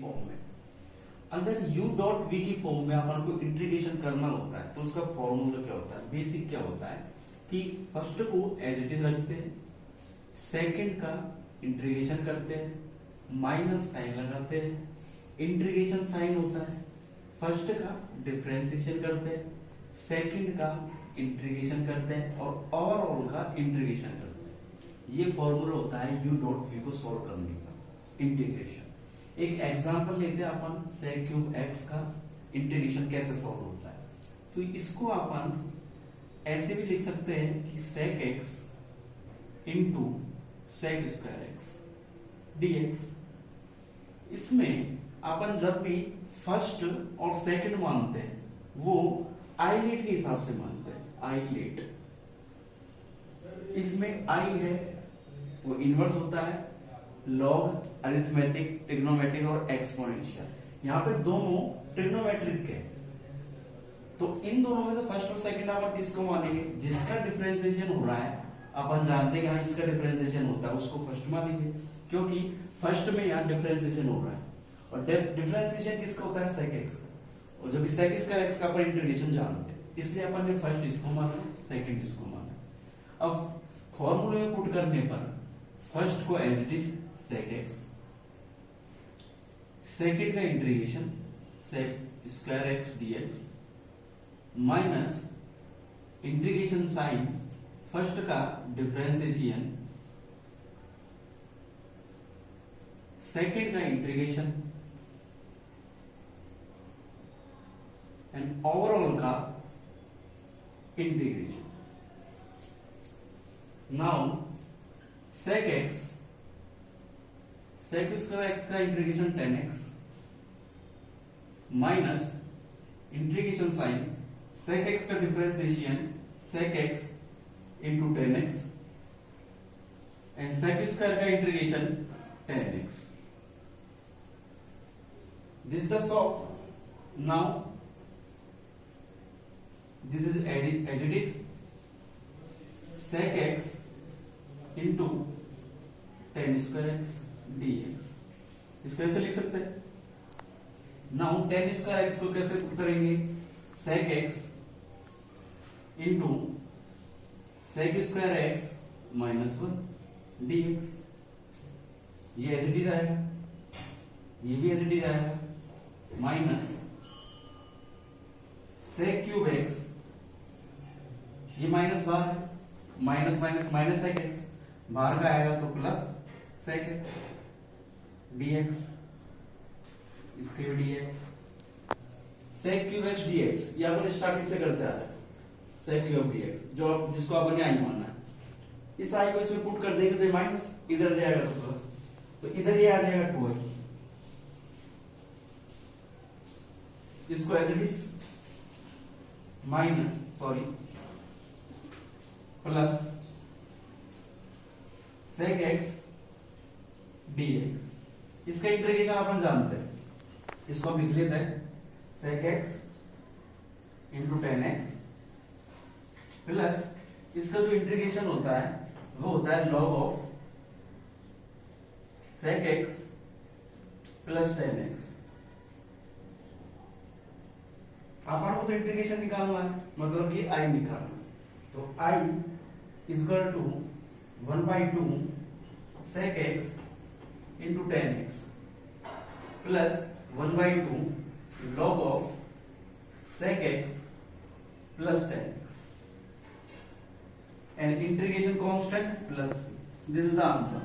Form में अगर u dot v की फॉर्म में अपन को इंटीग्रेशन करना होता है तो उसका फॉर्मूला क्या होता है बेसिक क्या होता है कि फर्स्ट को एज इट इज रखते हैं सेकंड का इंटीग्रेशन करते हैं माइनस साइन लगाते हैं इंटीग्रेशन साइन होता है फर्स्ट का डिफ्रेंसिएशन करते हैं सेकंड का इंटीग्रेशन करते हैं और ओवरऑल का इंटीग्रेशन करते हैं ये फॉर्मूला होता है u डॉट v को सॉल्व करने का इंटीग्रेशन एक एग्जाम्पल लेते हैं अपन सेक क्यूब एक्स का इंटीग्रेशन कैसे सॉल्व होता है तो इसको अपन ऐसे भी लिख सकते हैं कि sec x into sec square x d x इसमें अपन जब भी फर्स्ट और सेकंड मानते हैं वो आई लेट के हिसाब से मानते हैं आई लेट इसमें आई है वो इनवर्स होता है लॉग अरिथमेटिक ट्रिग्नोमेट्रिक और एक्सपोनेंशियल यहाँ पे दोनों ट्रिग्नोमेट्रिक के तो इन दोनों में से फर्स्ट और सेकंड अपन किसको मानेंगे जिसका डिफरेंशिएशन हो रहा है अपन जानते हैं कि हाँ इसका डिफरेंशिएशन होता है उसको फर्स्ट मानेंगे क्योंकि फर्स्ट में यहाँ डिफरेंशिएशन हो रहा है और डिफरेंशिएशन किसका होता है सेकंड एक्स का और जबकि सेकंड का एक्स का अपन इंटीग्रेशन जानते हैं इसलिए अपन ने फर्स्ट इसको माना सेकंड इसको माना अब फॉर्मूले में पुट करने पर फर्स्ट को as it is secants secant का integration sec square x d x minus integration sign first का डिफ्रेंसिएशन सेकेंड का इंटीग्रेशन एंड ओवरऑल का integration now sec x sec square x का integration tan x minus integration sign sec x का differentiation sec x into tan x and sec square का integration tan x this is the soft now this is as it is sec x into tan square x d x इसको कैसे लिख सकते हैं now ten square x को कैसे put करेंगे sec x into sec square x minus one d x ये as it is आएगा ये भी एज इट इज आएगा माइनस सेक क्यूब एक्स ये माइनस बार है minus minus minus sec x बार का आएगा तो plus second dx square dx sec cube x dx ये अपन स्टार्टिंग से करते आ रहे हैं sec cube dx जो जिसको अपन आई मानना है इस i को इसमें पुट कर देंगे तो माइनस इधर जाएगा तो प्लस तो इधर ये आ जाएगा 2 आई इसको as it is minus sorry plus sec x dx इसका इंटीग्रेशन अपन जानते हैं इसको हम लिख लेते हैं sec x into tan x plus इसका जो इंटीग्रेशन होता है वो होता है log of sec x plus tan x अपन को तो इंटीग्रेशन निकालना है मतलब कि आई निकालना तो I is two one by two sec x into 10x plus 1 by 2 log of sec x plus 10x and integration constant plus c. This is the answer.